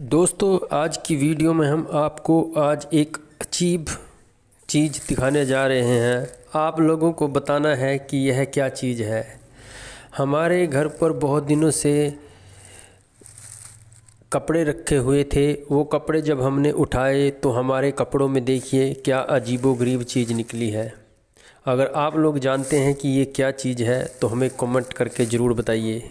दोस्तों, आज की वीडियो में हम आपको आज एक अजीब चीज़ दिखाने जा रहे हैं। आप लोगों को बताना है कि यह क्या चीज़ है। हमारे घर पर बहुत दिनों से कपड़े रखे हुए थे। वो कपड़े जब हमने उठाए तो हमारे कपड़ों में देखिए क्या अजीबो गरीब चीज़ निकली है। अगर आप लोग जानते हैं कि ये क्या चीज़ है तो हमें कमेंट करके ज़रूर बताइए।